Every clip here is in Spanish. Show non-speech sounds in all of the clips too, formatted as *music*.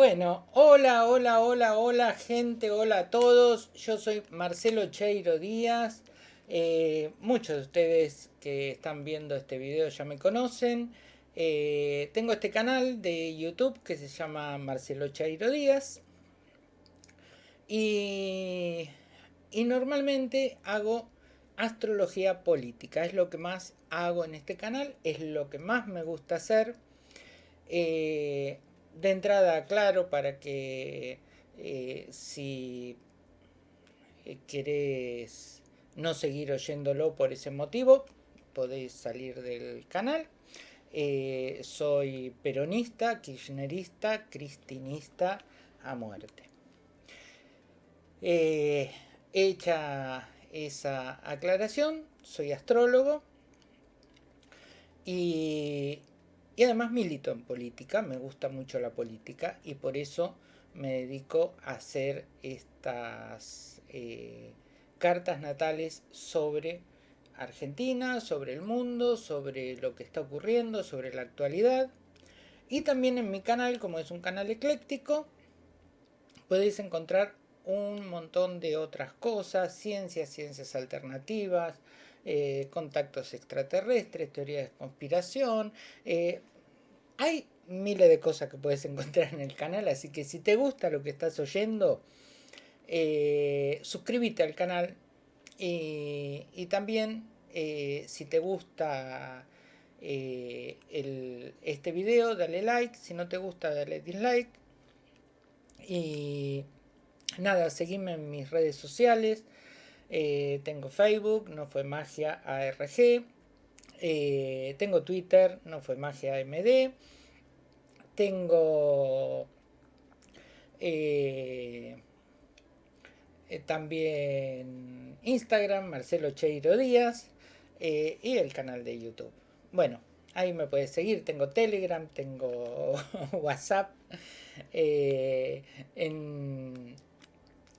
Bueno, hola, hola, hola, hola gente, hola a todos. Yo soy Marcelo Cheiro Díaz. Eh, muchos de ustedes que están viendo este video ya me conocen. Eh, tengo este canal de YouTube que se llama Marcelo Cheiro Díaz. Y, y normalmente hago astrología política. Es lo que más hago en este canal, es lo que más me gusta hacer. Eh, de entrada, claro, para que eh, si eh, querés no seguir oyéndolo por ese motivo, podéis salir del canal. Eh, soy peronista, kirchnerista, cristinista a muerte. hecha esa aclaración, soy astrólogo y y además milito en política, me gusta mucho la política y por eso me dedico a hacer estas eh, cartas natales sobre Argentina, sobre el mundo, sobre lo que está ocurriendo, sobre la actualidad. Y también en mi canal, como es un canal ecléctico, podéis encontrar un montón de otras cosas, ciencias, ciencias alternativas, eh, contactos extraterrestres, teorías de conspiración. Eh, hay miles de cosas que puedes *laughs* encontrar en el canal, así que si te gusta lo que estás oyendo, eh, suscríbete al canal y, también si te gusta este video, dale like, si no te gusta, dale dislike. Y nada, seguime en mis redes sociales. Eh, tengo Facebook, no fue magia ARG. Eh, tengo Twitter, no fue magia AMD. Tengo eh, también Instagram, Marcelo Cheiro Díaz. y el canal de YouTube. Bueno, ahí me puedes seguir. Tengo Telegram, tengo *laughs* WhatsApp. en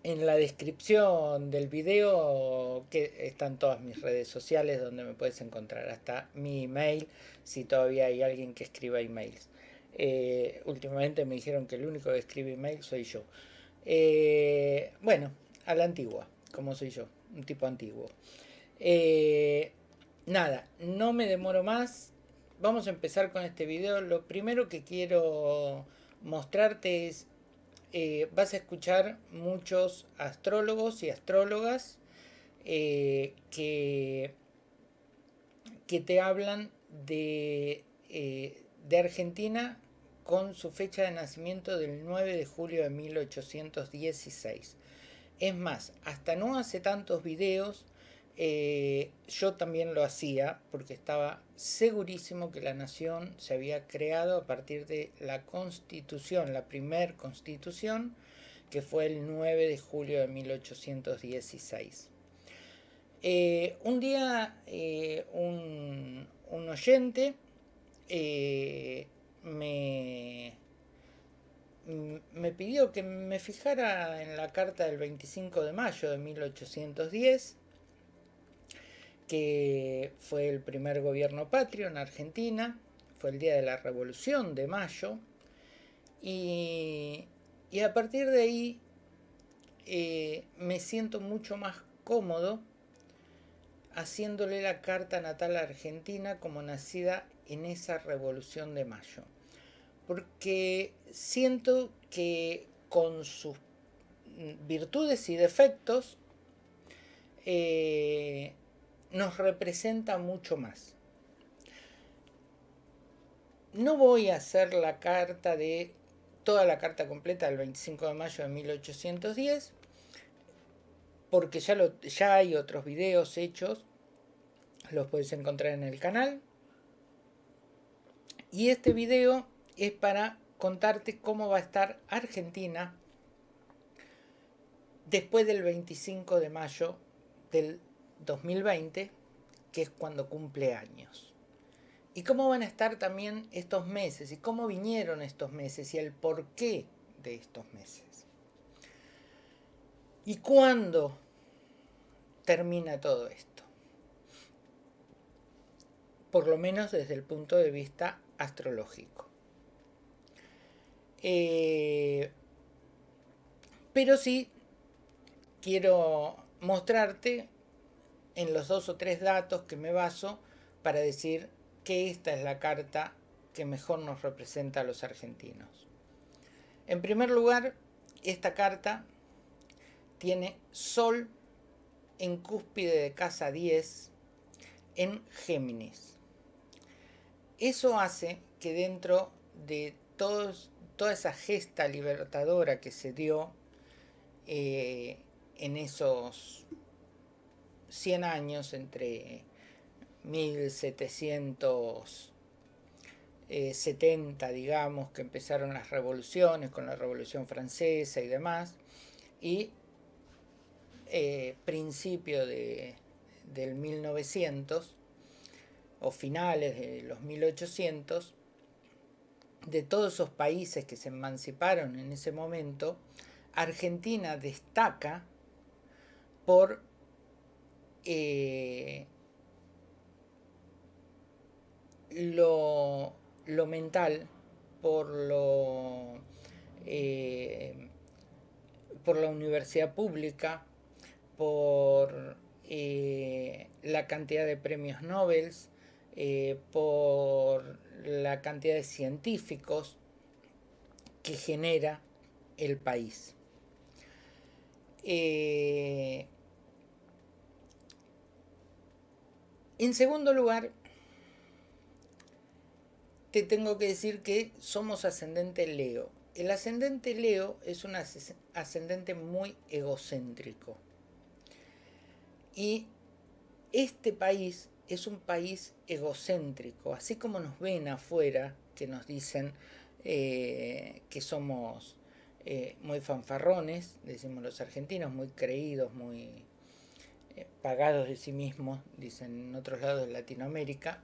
en la descripción del video están todas mis redes sociales donde me puedes encontrar hasta mi email si todavía hay alguien que escriba emails. Eh, últimamente me dijeron que el único que escribe email soy yo. Eh, bueno, a la antigua, como soy yo, un tipo antiguo. Eh, nada, no me demoro más. Vamos a empezar con este video. Lo primero que quiero mostrarte es eh, vas a escuchar muchos astrólogos y astrólogas eh, que, que, te hablan de, eh, de, Argentina con su fecha de nacimiento del 9 de julio de 1816. Es más, hasta no hace tantos videos eh, yo también lo hacía porque estaba segurísimo que la nación se había creado a partir de la constitución, la primer constitución, que fue el 9 de julio de 1816. Eh, un día eh, un, un, oyente me, me pidió que me fijara en la carta del 25 de mayo de 1810 que fue el primer gobierno patrio en Argentina, fue el día de la Revolución de Mayo, y, a partir de ahí eh, me siento mucho más cómodo haciéndole la carta natal a Argentina como nacida en esa Revolución de Mayo. Porque siento que con sus virtudes y defectos, eh, nos representa mucho más. No voy a hacer la carta de toda la carta completa del 25 de mayo de 1810 porque ya, ya hay otros videos hechos, los puedes encontrar en el canal. Y este video es para contarte cómo va a estar Argentina después del 25 de mayo del 2020, que es cuando cumple años. Y cómo van a estar también estos meses, y cómo vinieron estos meses, y el porqué de estos meses. ¿Y cuándo termina todo esto? Por lo menos desde el punto de vista astrológico. Eh, pero sí quiero mostrarte en los dos o tres datos que me baso para decir que esta es la carta que mejor nos representa a los argentinos. En primer lugar, esta carta tiene Sol en cúspide de casa 10 en Géminis. Eso hace que dentro de todos, toda esa gesta libertadora que se dio eh, en esos 100 años entre 1770, digamos, que empezaron las revoluciones con la Revolución Francesa y demás, y eh, principio de, del 1900 o finales de los 1800, de todos esos países que se emanciparon en ese momento, Argentina destaca por eh, lo, mental, por lo eh, por la universidad pública, por eh, la cantidad de premios Nobel, por la cantidad de científicos que genera el país. En segundo lugar, te tengo que decir que somos ascendente Leo. El ascendente Leo es un ascendente muy egocéntrico. Y este país es un país egocéntrico, así como nos ven afuera, que nos dicen eh, que somos eh, muy fanfarrones, decimos los argentinos, muy creídos, muy eh, pagados de sí mismos, dicen en otros lados de Latinoamérica,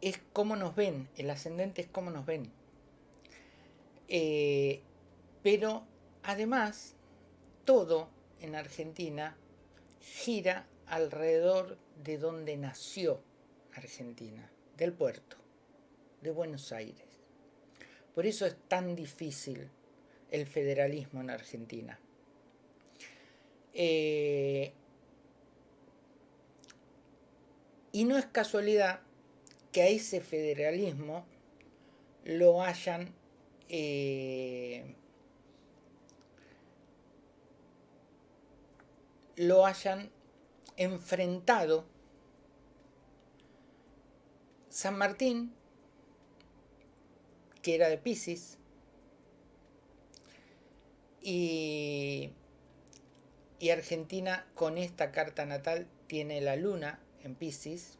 es cómo nos ven, el ascendente es cómo nos ven. Eh, pero además, todo en Argentina gira alrededor de donde nació Argentina, del puerto, de Buenos Aires. Por eso es tan difícil el federalismo en Argentina. Eh, y no es casualidad que a ese federalismo lo hayan eh, lo hayan enfrentado San Martín, que era de Pisces, y, y Argentina con esta carta natal tiene la luna en Pisces,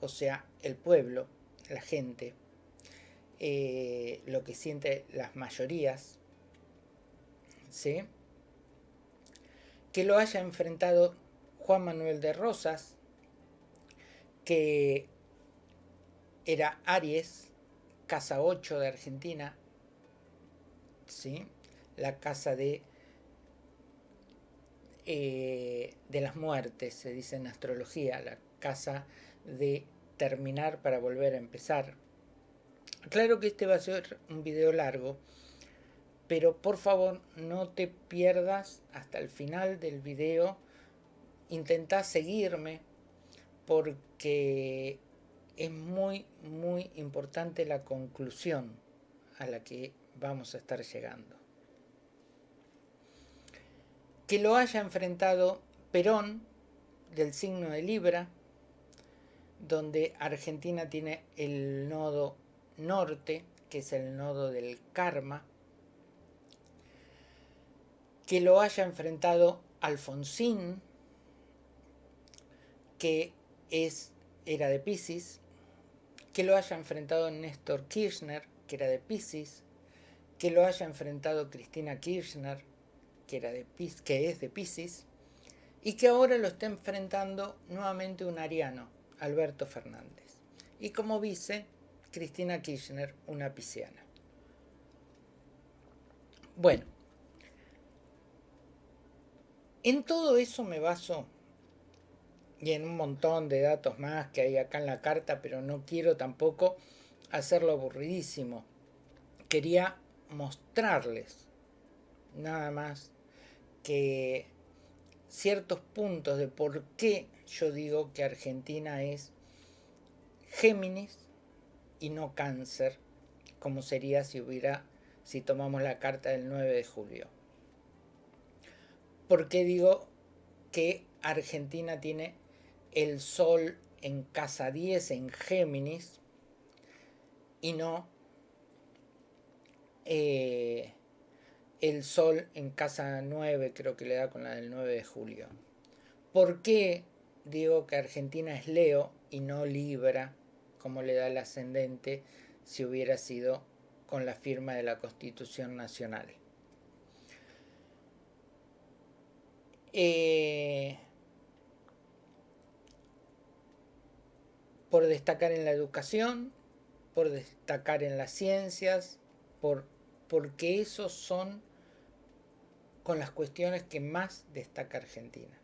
o sea, el pueblo, la gente, eh, lo que siente las mayorías, ¿sí? que lo haya enfrentado Juan Manuel de Rosas, que era Aries, casa 8 de Argentina, ¿sí? la casa de, eh, de las muertes, se dice en astrología, la casa de terminar para volver a empezar. Claro que este va a ser un video largo, pero por favor no te pierdas hasta el final del video. Intenta seguirme porque es muy, muy importante la conclusión a la que vamos a estar llegando. Que lo haya enfrentado Perón del signo de Libra, donde Argentina tiene el nodo norte, que es el nodo del karma, que lo haya enfrentado Alfonsín, que es, era de Pisces, que lo haya enfrentado Néstor Kirchner, que era de Pisces, que lo haya enfrentado Cristina Kirchner, que, era de, que es de Pisces, y que ahora lo esté enfrentando nuevamente un ariano, Alberto Fernández. Y como vice, Cristina Kirchner, una pisciana. Bueno, en todo eso me baso y en un montón de datos más que hay acá en la carta, pero no quiero tampoco hacerlo aburridísimo. quería mostrarles nada más que ciertos puntos de por qué yo digo que Argentina es Géminis y no Cáncer, como sería si hubiera si tomamos la carta del 9 de julio. ¿Por qué digo que Argentina tiene el Sol en casa 10 en Géminis y no eh, el Sol en casa 9, creo que le da con la del 9 de julio. ¿Por qué digo que Argentina es Leo y no Libra, como le da el ascendente si hubiera sido con la firma de la Constitución Nacional? Eh, por destacar en la educación, por destacar en las ciencias, por, porque esos son con las cuestiones que más destaca Argentina.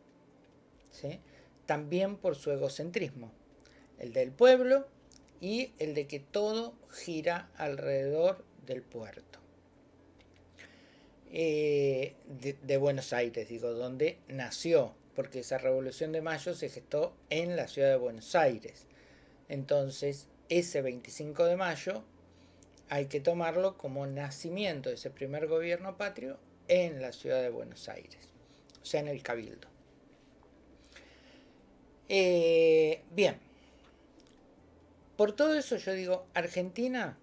También por su egocentrismo, el del pueblo y el de que todo gira alrededor del puerto. Eh, de, Buenos Aires, digo, donde nació, porque esa revolución de mayo se gestó en la ciudad de Buenos Aires. Entonces, ese 25 de mayo hay que tomarlo como nacimiento de ese primer gobierno patrio en la ciudad de Buenos Aires, o sea, en el Cabildo. Eh, bien, por todo eso yo digo, Argentina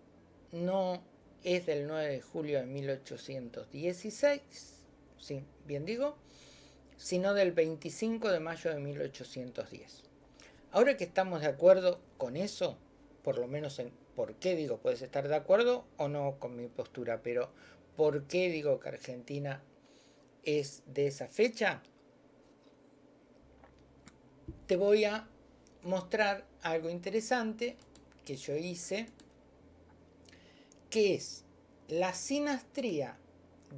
no es del 9 de julio de 1816, sí, bien digo, sino del 25 de mayo de 1810. Ahora que estamos de acuerdo con eso, por lo menos en por qué digo, puedes estar de acuerdo o no con mi postura, pero ¿Por qué digo que Argentina es de esa fecha? Te voy a mostrar algo interesante que yo hice, que es la sinastría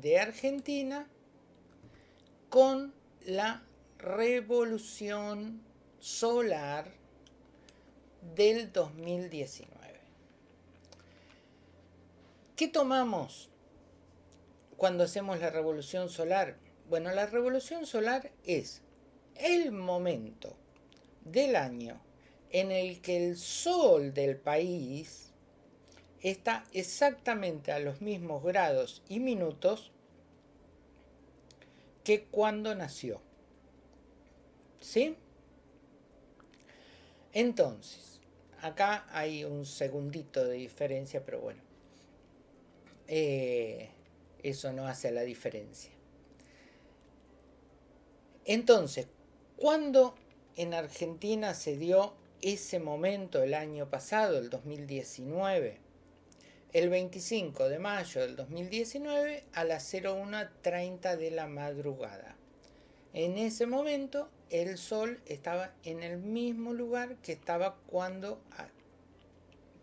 de Argentina con la revolución solar del 2019. ¿Qué tomamos cuando hacemos la revolución solar? Bueno, la revolución solar es el momento del año en el que el sol del país está exactamente a los mismos grados y minutos que cuando nació. ¿Sí? Entonces, acá hay un segundito de diferencia, pero bueno. Eh, eso no hace la diferencia. Entonces, ¿cuándo en Argentina se dio ese momento el año pasado, el 2019? El 25 de mayo del 2019 a las 01.30 de la madrugada. En ese momento el sol estaba en el mismo lugar que estaba cuando,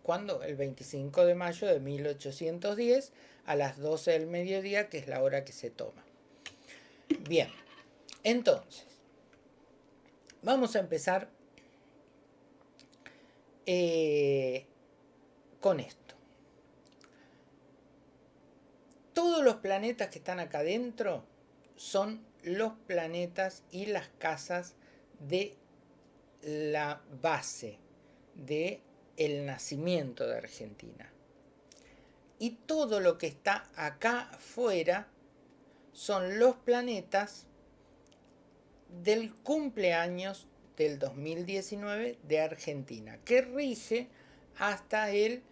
cuando el 25 de mayo de 1810 a las 12 del mediodía, que es la hora que se toma. Bien, entonces, vamos a empezar eh, con esto. Todos los planetas que están acá adentro son los planetas y las casas de la base de el nacimiento de Argentina y todo lo que está acá afuera son los planetas del cumpleaños del 2019 de Argentina, que rige hasta el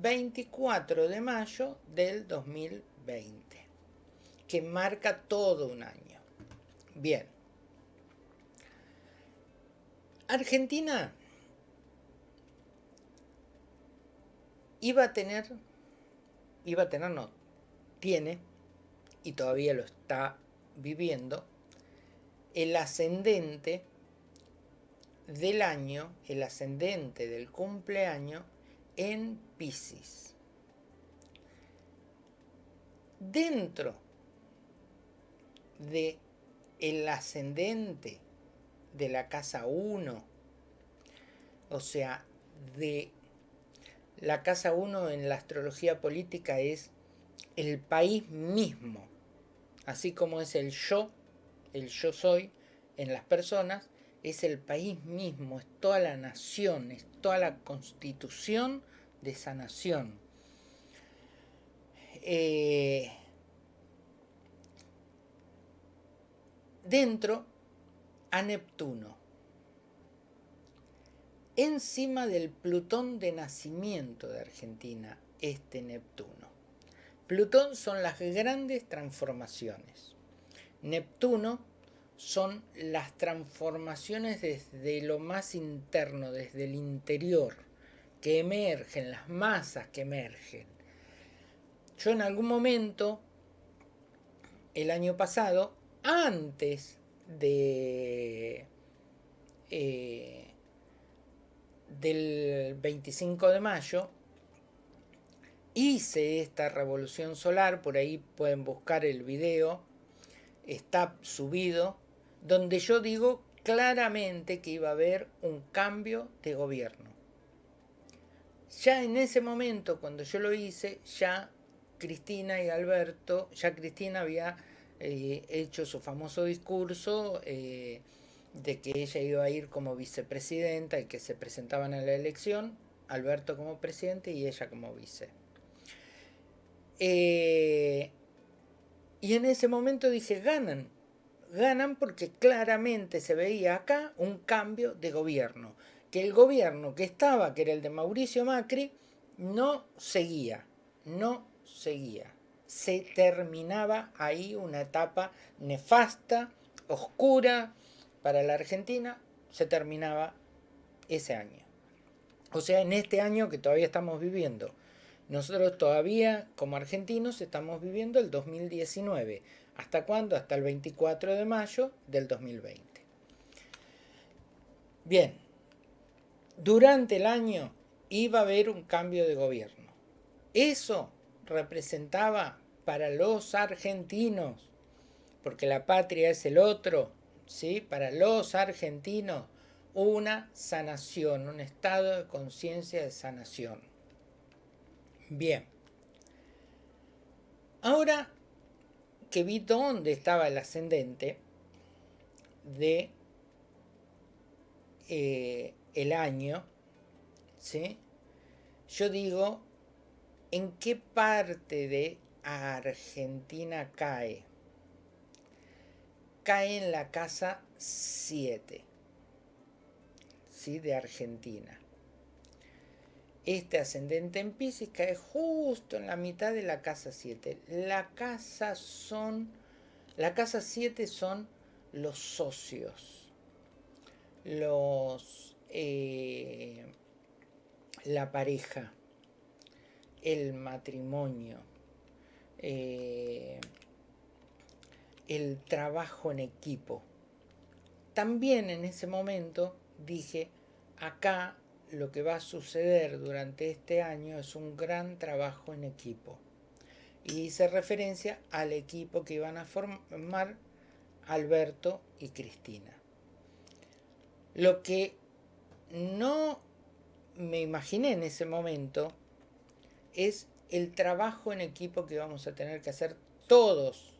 24 de mayo del 2020, que marca todo un año. Bien. Argentina iba a tener iba a tener, no, tiene, y todavía lo está viviendo, el ascendente del año, el ascendente del cumpleaños en Pisces. Dentro de el ascendente de la casa 1, o sea, de la casa 1 en la astrología política es el país mismo, así como es el yo, el yo soy en las personas, es el país mismo, es toda la nación, es toda la constitución de esa nación. Eh, dentro a Neptuno, encima del Plutón de nacimiento de Argentina, este Neptuno. Plutón son las grandes transformaciones. Neptuno son las transformaciones desde lo más interno, desde el interior, que emergen, las masas que emergen. Yo en algún momento, el año pasado, antes de eh, del 25 de mayo, hice esta revolución solar, por ahí pueden buscar el video, está subido, donde yo digo claramente que iba a haber un cambio de gobierno. Ya en ese momento, cuando yo lo hice, ya Cristina y Alberto, ya Cristina había eh, hecho su famoso discurso eh, de que ella iba a ir como vicepresidenta y que se presentaban a la elección, Alberto como presidente y ella como vice. Eh, y en ese momento dije, ganan, ganan porque claramente se veía acá un cambio de gobierno, que el gobierno que estaba, que era el de Mauricio Macri, no seguía, no seguía. Se terminaba ahí una etapa nefasta, oscura para la Argentina, se terminaba ese año. O sea, en este año que todavía estamos viviendo. Nosotros todavía, como argentinos, estamos viviendo el 2019. ¿Hasta cuándo? Hasta el 24 de mayo del 2020. Bien, durante el año iba a haber un cambio de gobierno. Eso representaba para los argentinos, porque la patria es el otro, ¿sí? para los argentinos, una sanación, un estado de conciencia de sanación. Bien. Ahora que vi dónde estaba el ascendente de eh, el año, ¿sí? yo digo, ¿en qué parte de Argentina cae? Cae en la casa 7, ¿sí? de Argentina. Este ascendente en Pisces cae justo en la mitad de la casa 7. La casa son, la casa 7 son los socios, los, eh, la pareja, el matrimonio, eh, el trabajo en equipo. También en ese momento dije, acá lo que va a suceder durante este año es un gran trabajo en equipo. Y hice referencia al equipo que iban a formar Alberto y Cristina. Lo que no me imaginé en ese momento es el trabajo en equipo que vamos a tener que hacer todos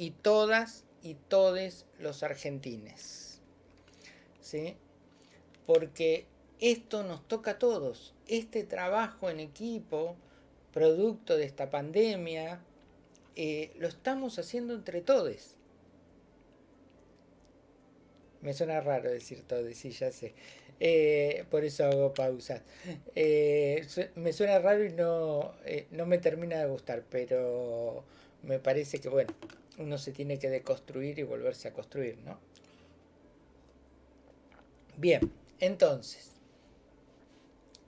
y todas y todes los argentines. ¿Sí? Porque esto nos toca a todos. Este trabajo en equipo, producto de esta pandemia, eh, lo estamos haciendo entre todos. Me suena raro decir todos, sí, ya sé. Eh, por eso hago pausas. Eh, me suena raro y no, no me termina de gustar, pero me parece que, bueno, uno se tiene que deconstruir y volverse a construir, ¿no? Bien, entonces,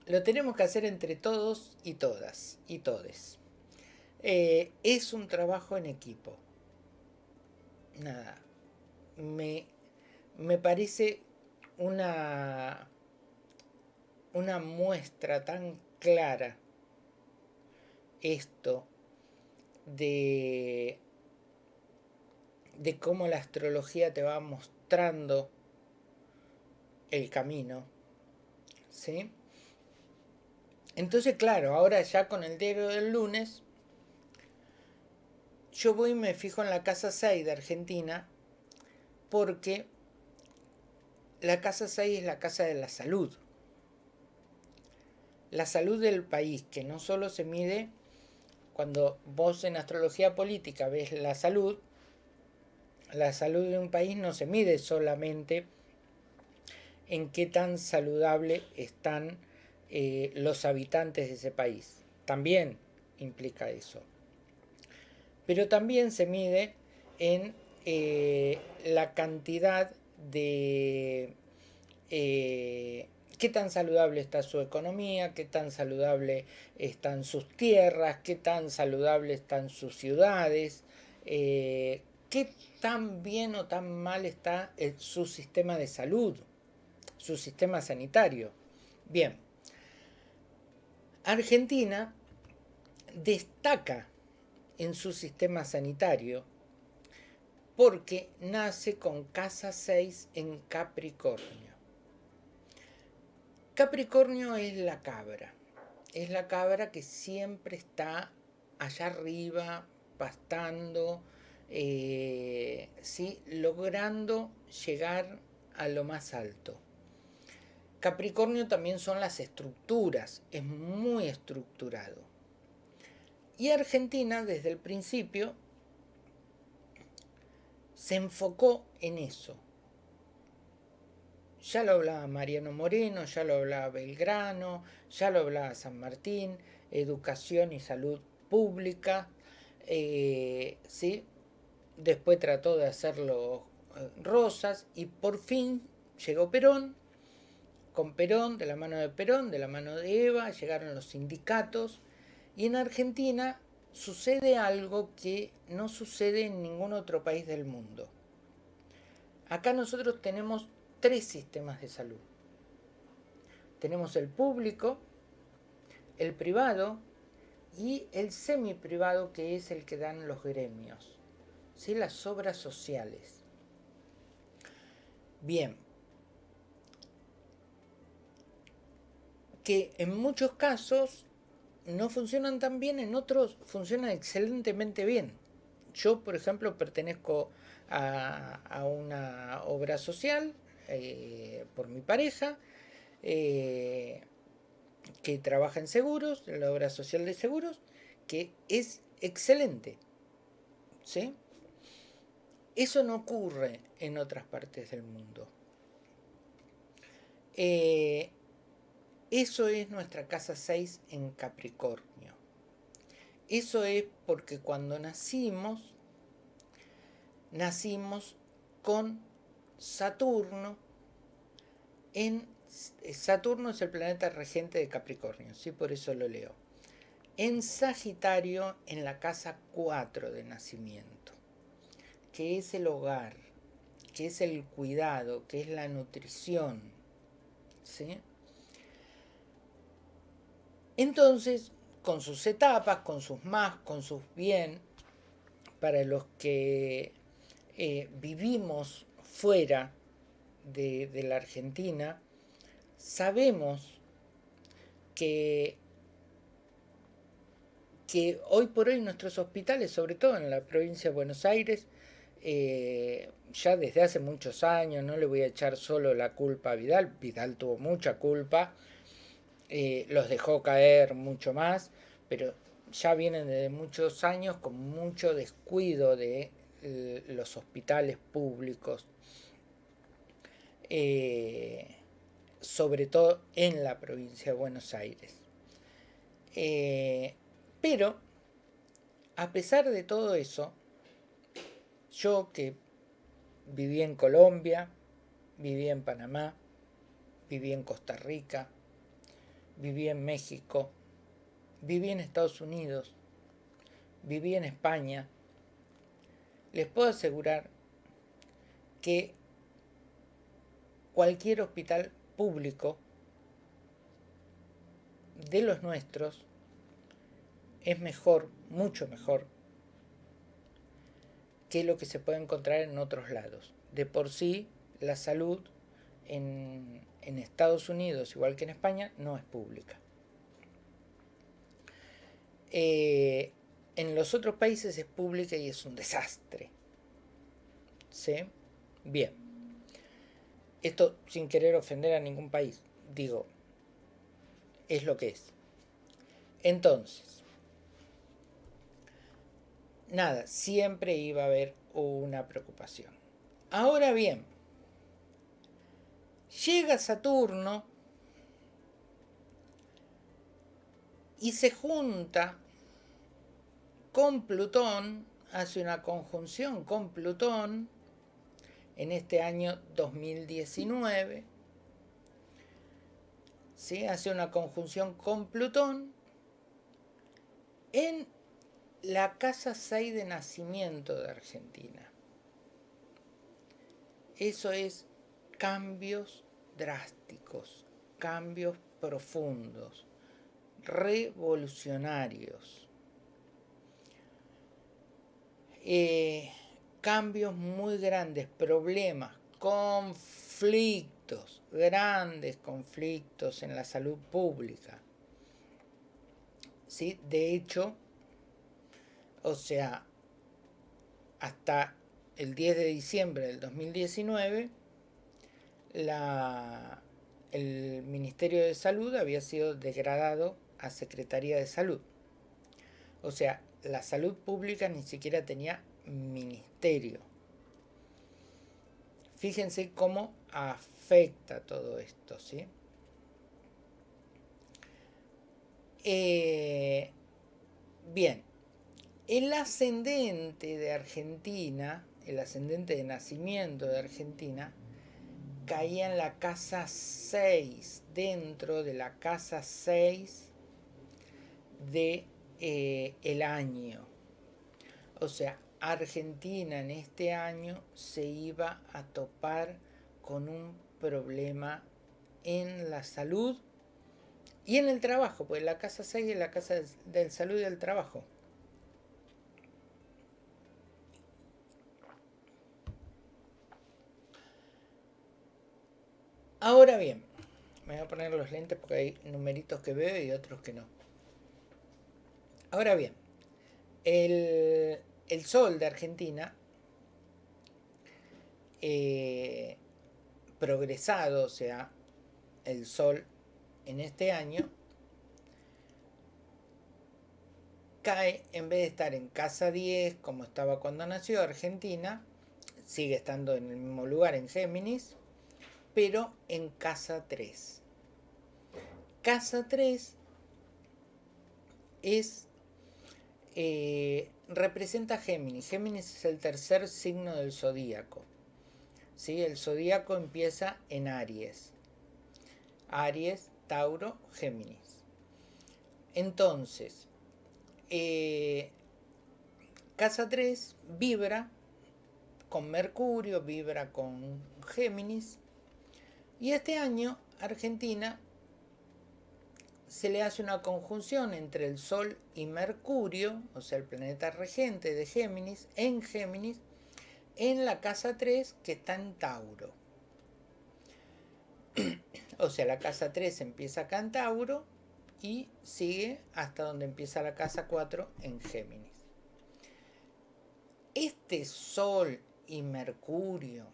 lo tenemos que hacer entre todos y todas y todes. Eh, es un trabajo en equipo. Nada. Me, me parece una, una muestra tan clara esto de, de cómo la astrología te va mostrando el camino. ¿Sí? Entonces, claro, ahora ya con el diario del lunes, yo voy y me fijo en la casa 6 de Argentina porque la casa 6 es la casa de la salud. La salud del país, que no solo se mide cuando vos en astrología política ves la salud, la salud de un país no se mide solamente en qué tan saludable están eh, los habitantes de ese país. También implica eso. Pero también se mide en eh, la cantidad de eh, qué tan saludable está su economía, qué tan saludable están sus tierras, qué tan saludable están sus ciudades, qué tan bien o tan mal está su sistema de salud su sistema sanitario. Bien, Argentina destaca en su sistema sanitario porque nace con casa 6 en Capricornio. Capricornio es la cabra, es la cabra que siempre está allá arriba, pastando, eh, ¿sí? logrando llegar a lo más alto. Capricornio también son las estructuras, es muy estructurado. Y Argentina desde el principio se enfocó en eso. Ya lo hablaba Mariano Moreno, ya lo hablaba Belgrano, ya lo hablaba San Martín, educación y salud pública. Eh, ¿sí? Después trató de hacerlo eh, Rosas y por fin llegó Perón con Perón, de la mano de Perón, de la mano de Eva, llegaron los sindicatos y en Argentina sucede algo que no sucede en ningún otro país del mundo. Acá nosotros tenemos tres sistemas de salud. Tenemos el público, el privado y el semi-privado que es el que dan los gremios, ¿sí? las obras sociales. Bien, que en muchos casos no funcionan tan bien, en otros funcionan excelentemente bien. Yo, por ejemplo, pertenezco a, una obra social eh, por mi pareja, eh, que trabaja en seguros, en la obra social de seguros, que es excelente. ¿sí? Eso no ocurre en otras partes del mundo. Eh, eso es nuestra casa 6 en Capricornio. Eso es porque cuando nacimos, nacimos con Saturno en... Saturno es el planeta regente de Capricornio, ¿sí? por eso lo leo. En Sagitario, en la casa 4 de nacimiento, que es el hogar, que es el cuidado, que es la nutrición, ¿sí? Entonces, con sus etapas, con sus más, con sus bien, para los que eh, vivimos fuera de, de la Argentina, sabemos que, que hoy por hoy nuestros hospitales, sobre todo en la provincia de Buenos Aires, eh, ya desde hace muchos años, no le voy a echar solo la culpa a Vidal, Vidal tuvo mucha culpa, eh, los dejó caer mucho más, pero ya vienen desde muchos años con mucho descuido de eh, los hospitales públicos, sobre todo en la provincia de Buenos Aires. pero, a pesar de todo eso, yo que viví en Colombia, viví en Panamá, viví en Costa Rica, viví en México, viví en Estados Unidos, viví en España, les puedo asegurar que cualquier hospital público de los nuestros es mejor, mucho mejor, que lo que se puede encontrar en otros lados. De por sí, la salud en, Estados Unidos, igual que en España, no es pública. Eh, en los otros países es pública y es un desastre. ¿Sí? Bien. Esto sin querer ofender a ningún país. Digo, es lo que es. Entonces, nada, siempre iba a haber una preocupación. Ahora bien, llega Saturno y se junta con Plutón, hace una conjunción con Plutón en este año 2019. ¿sí? Hace una conjunción con Plutón en la casa 6 de nacimiento de Argentina. Eso es cambios drásticos, cambios profundos, revolucionarios. Eh, cambios muy grandes, problemas, conflictos, grandes conflictos en la salud pública. ¿Sí? De hecho, o sea, hasta el 10 de diciembre del 2019, la, el Ministerio de Salud había sido degradado a Secretaría de Salud. O sea, la salud pública ni siquiera tenía ministerio. Fíjense cómo afecta todo esto, ¿sí? Eh, bien, el ascendente de Argentina, el ascendente de nacimiento de Argentina, caía en la casa 6, dentro de la casa 6 de eh, el año. O sea, Argentina en este año se iba a topar con un problema en la salud y en el trabajo, pues la casa 6 es la casa del salud y del trabajo. Ahora bien, me voy a poner los lentes porque hay numeritos que veo y otros que no. Ahora bien, el, sol de Argentina, eh, progresado, o sea, el sol en este año, cae, en vez de estar en casa 10, como estaba cuando nació Argentina, sigue estando en el mismo lugar en Géminis, pero en casa 3. Casa 3 es eh, representa Géminis. Géminis es el tercer signo del zodíaco. ¿sí? El zodíaco empieza en Aries. Aries, Tauro, Géminis. Entonces, eh, casa 3 vibra con Mercurio, vibra con Géminis. Y este año Argentina se le hace una conjunción entre el Sol y Mercurio, o sea, el planeta regente de Géminis, en Géminis, en la casa 3 que está en Tauro. *clears throat* o sea, la casa 3 empieza acá en Tauro y sigue hasta donde empieza la casa 4 en Géminis. Este Sol y Mercurio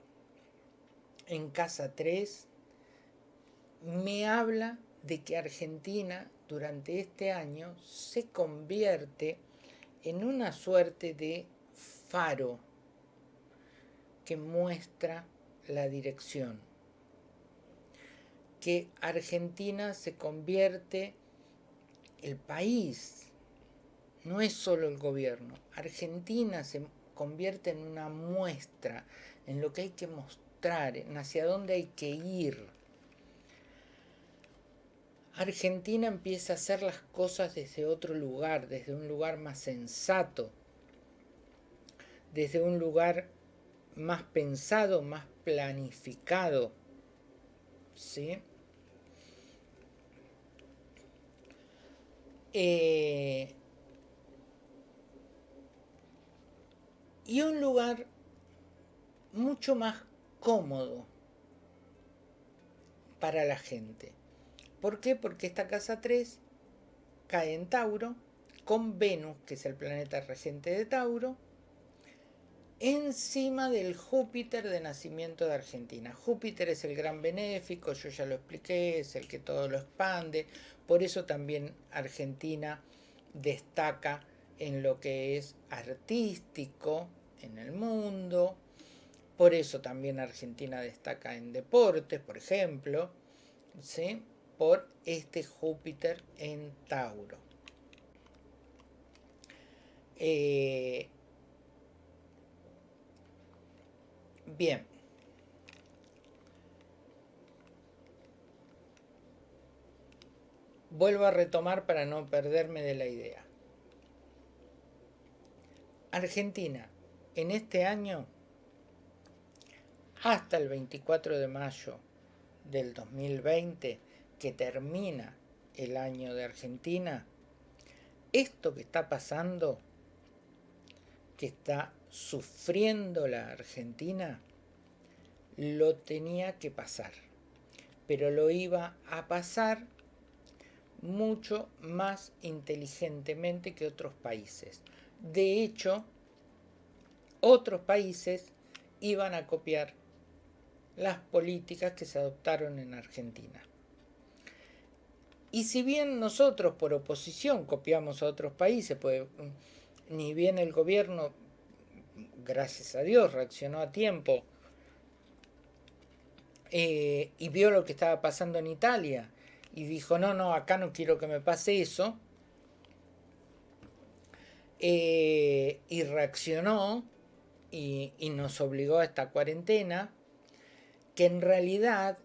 en casa 3 me habla de que Argentina durante este año se convierte en una suerte de faro que muestra la dirección. Que Argentina se convierte, el país, no es solo el gobierno, Argentina se convierte en una muestra, en lo que hay que mostrar, en hacia dónde hay que ir Argentina empieza a hacer las cosas desde otro lugar, desde un lugar más sensato, desde un lugar más pensado, más planificado. ¿Sí? Eh, y un lugar mucho más cómodo para la gente. ¿Por qué? Porque esta casa 3 cae en Tauro con Venus, que es el planeta regente de Tauro, encima del Júpiter de nacimiento de Argentina. Júpiter es el gran benéfico, yo ya lo expliqué, es el que todo lo expande, por eso también Argentina destaca en lo que es artístico en el mundo, por eso también Argentina destaca en deportes, por ejemplo, ¿sí? Por este Júpiter en Tauro. Eh, bien. Vuelvo a retomar para no perderme de la idea. Argentina, en este año, hasta el 24 de mayo del 2020, que termina el año de Argentina, esto que está pasando, que está sufriendo la Argentina, lo tenía que pasar, pero lo iba a pasar mucho más inteligentemente que otros países. De hecho, otros países iban a copiar las políticas que se adoptaron en Argentina. Y si bien nosotros por oposición copiamos a otros países, pues mm, ni bien el gobierno, gracias a Dios, reaccionó a tiempo eh, y vio lo que estaba pasando en Italia y dijo, no, no, acá no quiero que me pase eso, eh, y reaccionó y, y nos obligó a esta cuarentena, que en realidad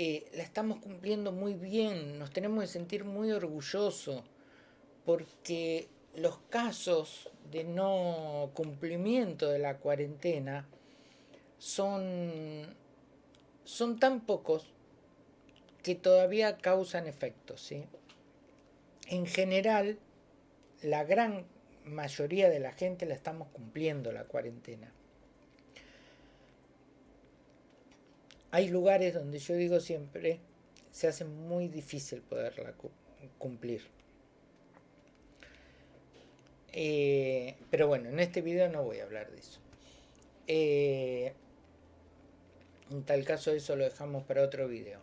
eh, la estamos cumpliendo muy bien, nos tenemos que sentir muy orgullosos, porque los casos de no cumplimiento de la cuarentena son, son tan pocos que todavía causan efectos. ¿sí? En general, la gran mayoría de la gente la estamos cumpliendo la cuarentena. Hay lugares donde yo digo siempre, se hace muy difícil poderla cumplir. Eh, pero bueno, en este video no voy a hablar de eso. Eh, en tal caso eso lo dejamos para otro video.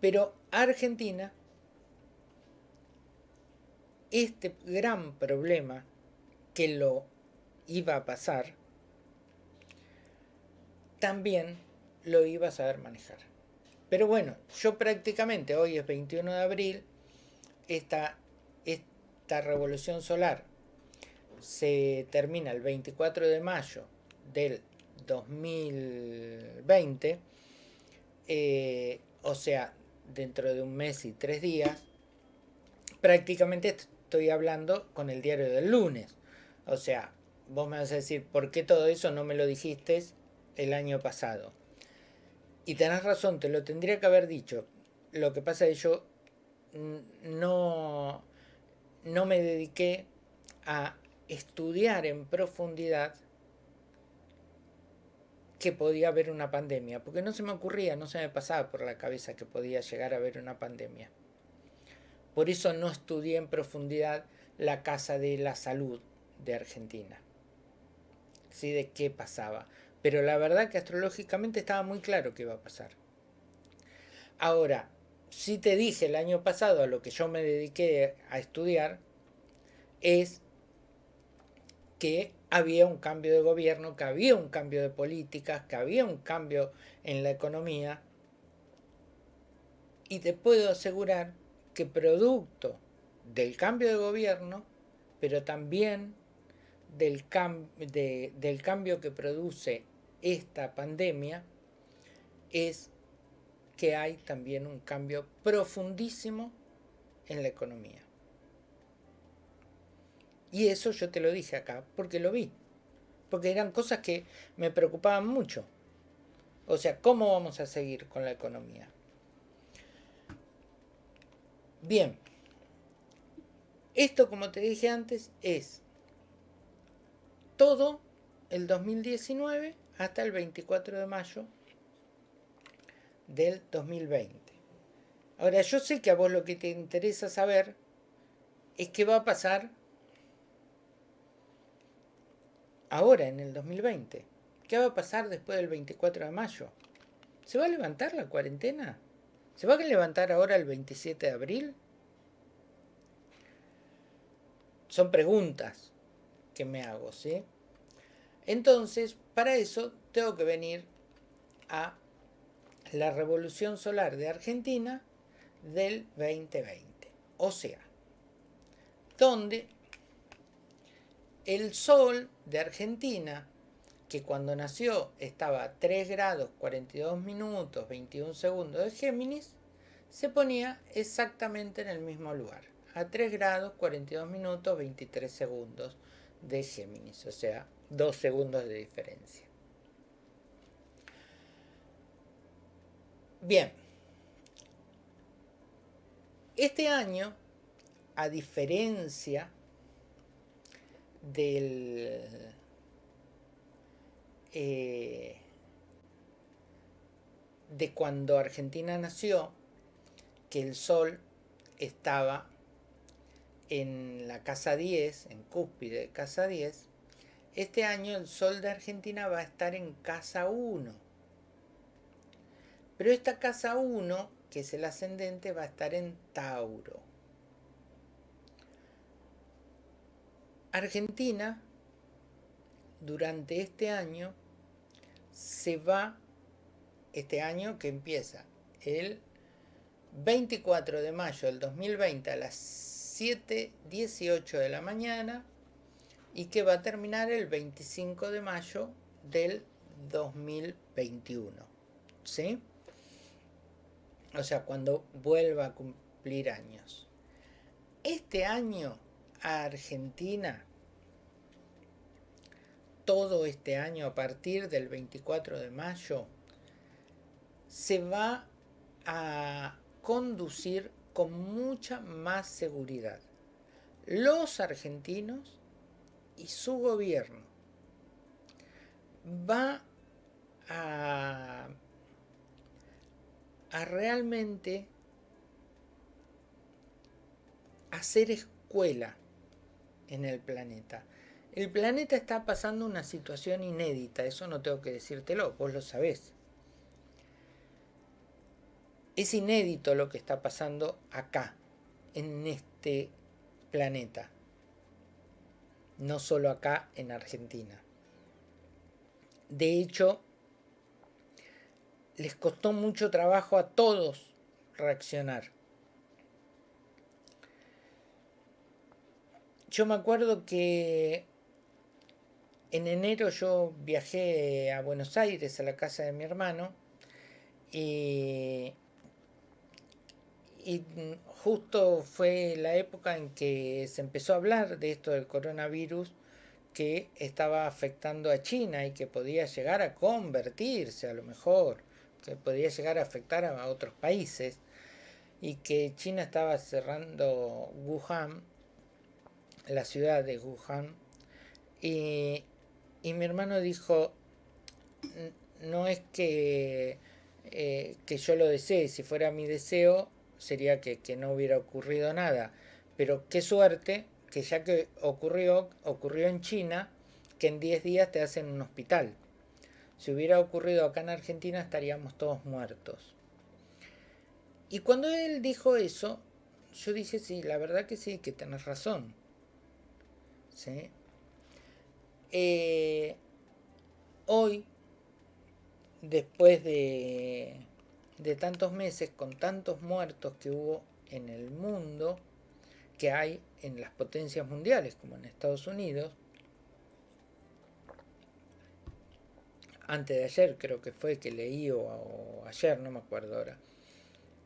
Pero Argentina, este gran problema que lo iba a pasar, también lo iba a saber manejar. Pero bueno, yo prácticamente, hoy es 21 de abril, esta, esta revolución solar se termina el 24 de mayo del 2020, eh, o sea, dentro de un mes y tres días, prácticamente estoy hablando con el diario del lunes. O sea, vos me vas a decir, ¿por qué todo eso no me lo dijiste el año pasado. Y tenés razón, te lo tendría que haber dicho. Lo que pasa es que yo no, no me dediqué a estudiar en profundidad que podía haber una pandemia, porque no se me ocurría, no se me pasaba por la cabeza que podía llegar a haber una pandemia. Por eso no estudié en profundidad la Casa de la Salud de Argentina. ¿Sí? De qué pasaba. Pero la verdad que astrológicamente estaba muy claro que iba a pasar. Ahora, si te dije el año pasado a lo que yo me dediqué a estudiar, es que había un cambio de gobierno, que había un cambio de políticas, que había un cambio en la economía. Y te puedo asegurar que producto del cambio de gobierno, pero también del, del cambio que produce esta pandemia es que hay también un cambio profundísimo en la economía. Y eso yo te lo dije acá porque lo vi. Porque eran cosas que me preocupaban mucho. O sea, ¿cómo vamos a seguir con la economía? Bien. Esto, como te dije antes, es todo el 2019 hasta el 24 de mayo del 2020. Ahora, yo sé que a vos lo que te interesa saber es qué va a pasar ahora, en el 2020. ¿Qué va a pasar después del 24 de mayo? ¿Se va a levantar la cuarentena? ¿Se va a levantar ahora el 27 de abril? Son preguntas que me hago, ¿sí? Entonces, para eso tengo que venir a la revolución solar de Argentina del 2020. O sea, donde el sol de Argentina, que cuando nació estaba a 3 grados 42 minutos 21 segundos de Géminis, se ponía exactamente en el mismo lugar, a 3 grados 42 minutos 23 segundos de Géminis, o sea, 2 segundos de diferencia. Bien, este año, a diferencia del eh, de cuando Argentina nació, que el Sol estaba en la casa 10, en cúspide de casa 10, este año el Sol de Argentina va a estar en casa 1. Pero esta casa 1, que es el ascendente, va a estar en Tauro. Argentina, durante este año, se va, este año que empieza el 24 de mayo del 2020 a las 7.18 de la mañana y que va a terminar el 25 de mayo del 2021. ¿Sí? O sea, cuando vuelva a cumplir años. Este año Argentina todo este año a partir del 24 de mayo se va a conducir con mucha más seguridad. Los argentinos y su gobierno va a, realmente hacer escuela en el planeta. El planeta está pasando una situación inédita, eso no tengo que decírtelo, vos lo sabés. Es inédito lo que está pasando acá, en este planeta. No solo acá en Argentina. De hecho, les costó mucho trabajo a todos reaccionar. Yo me acuerdo que en enero yo viajé a Buenos Aires, a la casa de mi hermano, y, justo fue la época en que se empezó a hablar de esto del coronavirus que estaba afectando a China y que podía llegar a convertirse a lo mejor, que podía llegar a afectar a otros países y que China estaba cerrando Wuhan la ciudad de Wuhan, y, mi hermano dijo, no es que, eh, que yo lo desee, si fuera mi deseo sería que, no hubiera ocurrido nada, pero qué suerte que ya que ocurrió, ocurrió en China, que en 10 días te hacen un hospital. Si hubiera ocurrido acá en Argentina estaríamos todos muertos. Y cuando él dijo eso, yo dije, sí, la verdad que sí, que tenés razón. Eh, hoy, después de, de tantos meses, con tantos muertos que hubo en el mundo, que hay en las potencias mundiales, como en Estados Unidos, antes de ayer creo que fue que leí, o, ayer, no me acuerdo ahora,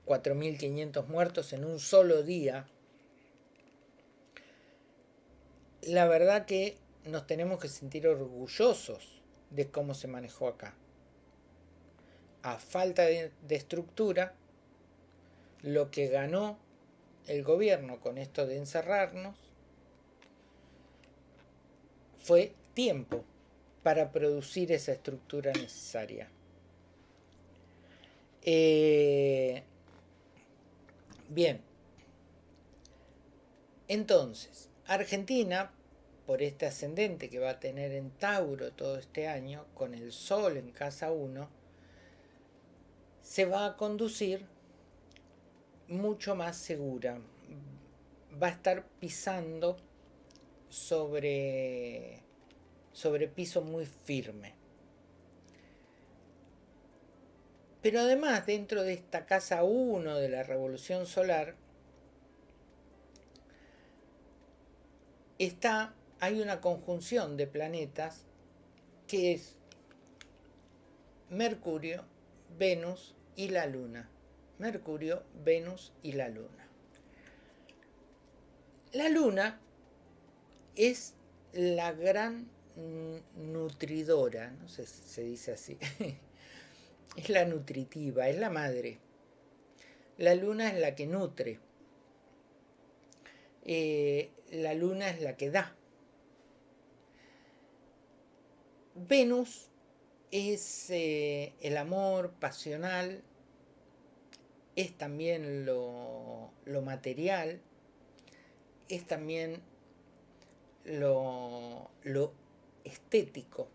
4.500 muertos en un solo día la verdad que nos tenemos que sentir orgullosos de cómo se manejó acá. A falta de, estructura, lo que ganó el gobierno con esto de encerrarnos fue tiempo para producir esa estructura necesaria. Eh, Bien. Entonces, Argentina, por este ascendente que va a tener en Tauro todo este año, con el Sol en casa 1, se va a conducir mucho más segura. Va a estar pisando sobre, sobre piso muy firme. Pero además, dentro de esta casa 1 de la revolución solar, está, hay una conjunción de planetas que es Mercurio, Venus y la Luna. Mercurio, Venus y la Luna. La Luna es la gran nutridora, no sé si se dice así, *laughs* es la nutritiva, es la madre. La luna es la que nutre. Eh, la luna es la que da. Venus es eh, el amor pasional, es también lo, lo material, es también lo, lo estético.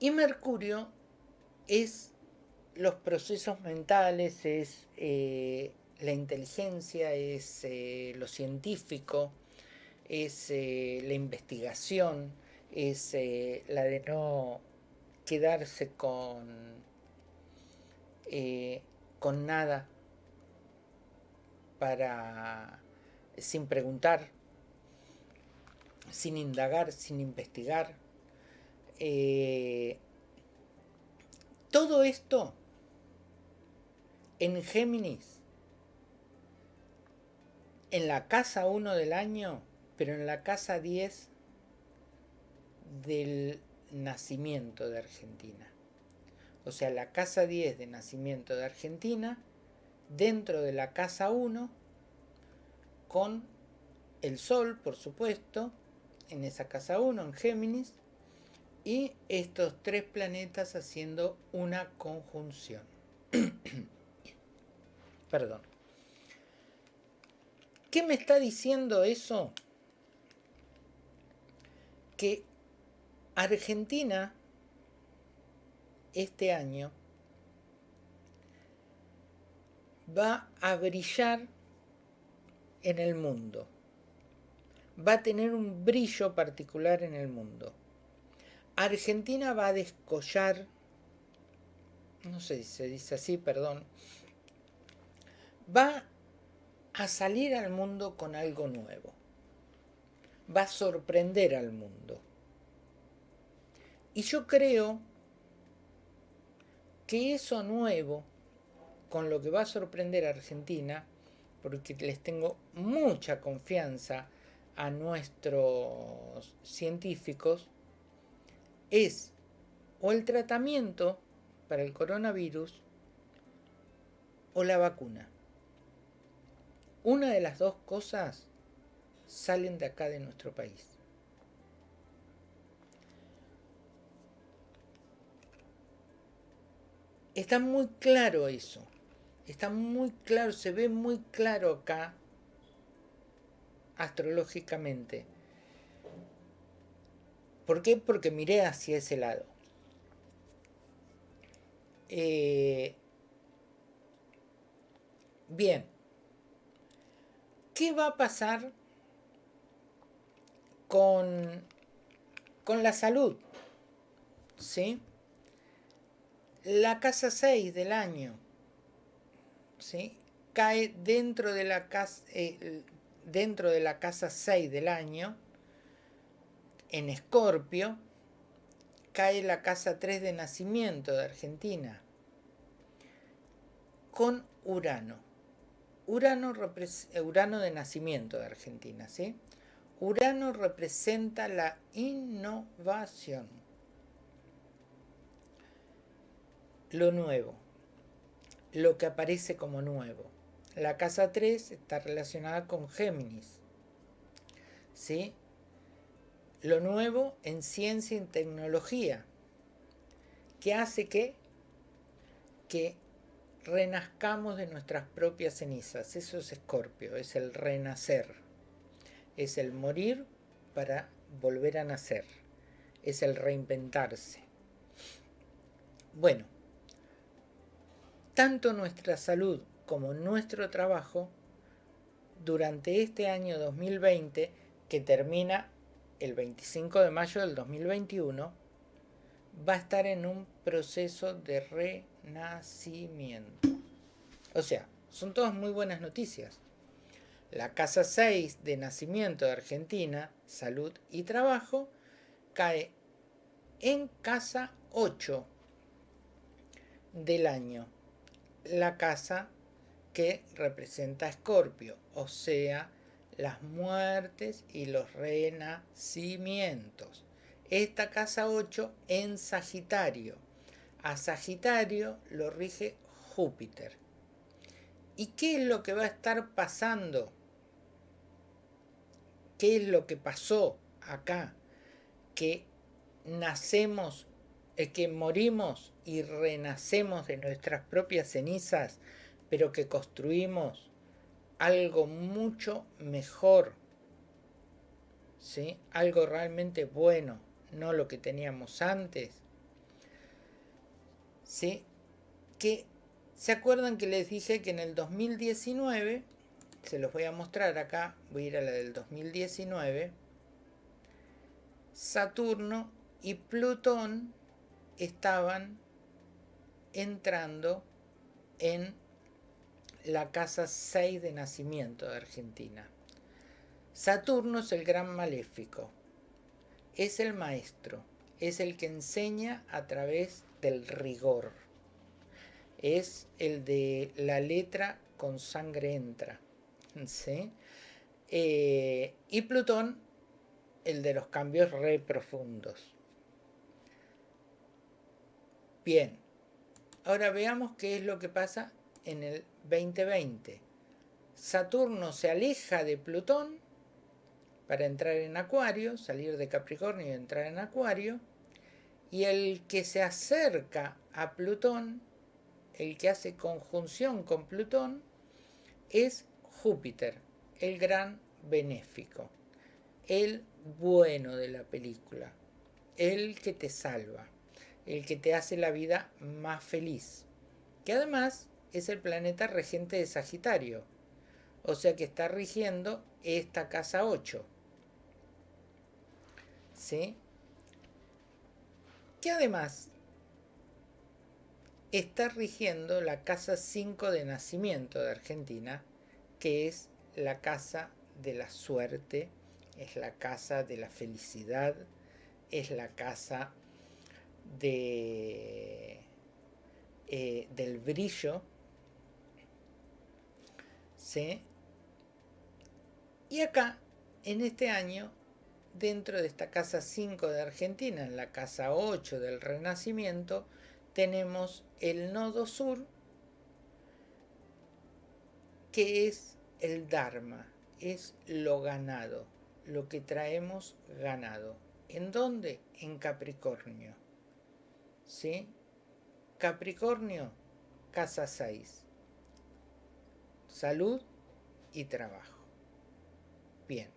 Y Mercurio es los procesos mentales, es eh, la inteligencia, es eh, lo científico, es eh, la investigación, es la de no quedarse con, con nada para sin preguntar, sin indagar, sin investigar, eh, todo esto en Géminis, en la casa 1 del año, pero en la casa 10 del nacimiento de Argentina. O sea, la casa 10 de nacimiento de Argentina, dentro de la casa 1, con el Sol, por supuesto, en esa casa 1, en Géminis, y estos tres planetas haciendo una conjunción. *coughs* Perdón. ¿Qué me está diciendo eso? Que Argentina este año va a brillar en el mundo. Va a tener un brillo particular en el mundo. Argentina va a descollar, no sé si se dice así, perdón, va a salir al mundo con algo nuevo. Va a sorprender al mundo. Y yo creo que eso nuevo, con lo que va a sorprender a Argentina, porque les tengo mucha confianza a nuestros científicos, es o el tratamiento para el coronavirus o la vacuna. Una de las dos cosas salen de acá de nuestro país. Está muy claro eso. Está muy claro, se ve muy claro acá astrológicamente. ¿Por qué? Porque miré hacia ese lado. Eh, bien. ¿Qué va a pasar con, con la salud? ¿Sí? La casa 6 del año, ¿sí? Cae dentro de la casa, eh, dentro de la casa 6 del año, en Escorpio, cae la casa 3 de nacimiento de Argentina, con Urano. Urano, Urano de nacimiento de Argentina, ¿sí? Urano representa la innovación, lo nuevo, lo que aparece como nuevo. La casa 3 está relacionada con Géminis, ¿sí? lo nuevo en ciencia y tecnología, que hace que, que renazcamos de nuestras propias cenizas. Eso es escorpio, es el renacer. Es el morir para volver a nacer. Es el reinventarse. Bueno, tanto nuestra salud como nuestro trabajo durante este año 2020 que termina el 25 de mayo del 2021 va a estar en un proceso de renacimiento. O sea, son todas muy buenas noticias. La casa 6 de nacimiento de Argentina, salud y trabajo, cae en casa 8 del año. La casa que representa Escorpio, o sea, las muertes y los renacimientos. Esta casa 8 en Sagitario. A Sagitario lo rige Júpiter. ¿Y qué es lo que va a estar pasando? ¿Qué es lo que pasó acá? Que nacemos, eh, que morimos y renacemos de nuestras propias cenizas, pero que construimos algo mucho mejor, ¿sí? algo realmente bueno no lo que teníamos antes. ¿Sí? Que, ¿Se acuerdan que les dije que en el 2019, se los voy a mostrar acá, voy a ir a la del 2019, Saturno y Plutón estaban entrando en la casa 6 de nacimiento de Argentina. Saturno es el gran maléfico, es el maestro, es el que enseña a través del rigor. Es el de la letra con sangre entra. Eh, y Plutón, el de los cambios re profundos. Bien, ahora veamos qué es lo que pasa en el 2020. Saturno se aleja de Plutón para entrar en Acuario, salir de Capricornio y entrar en Acuario. Y el que se acerca a Plutón, el que hace conjunción con Plutón, es Júpiter, el gran benéfico, el bueno de la película, el que te salva, el que te hace la vida más feliz, que además es el planeta regente de Sagitario, o sea que está rigiendo esta casa 8. ¿sí? Que además está rigiendo la casa 5 de nacimiento de Argentina, que es la casa de la suerte, es la casa de la felicidad, es la casa eh, del brillo, ¿sí? Y acá, en este año, dentro de esta casa 5 de Argentina, en la casa 8 del Renacimiento, tenemos el nodo sur, que es el Dharma, es lo ganado, lo que traemos ganado. ¿En dónde? En Capricornio. ¿Sí? Capricornio, casa 6. Salud y trabajo. Bien.